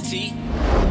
T.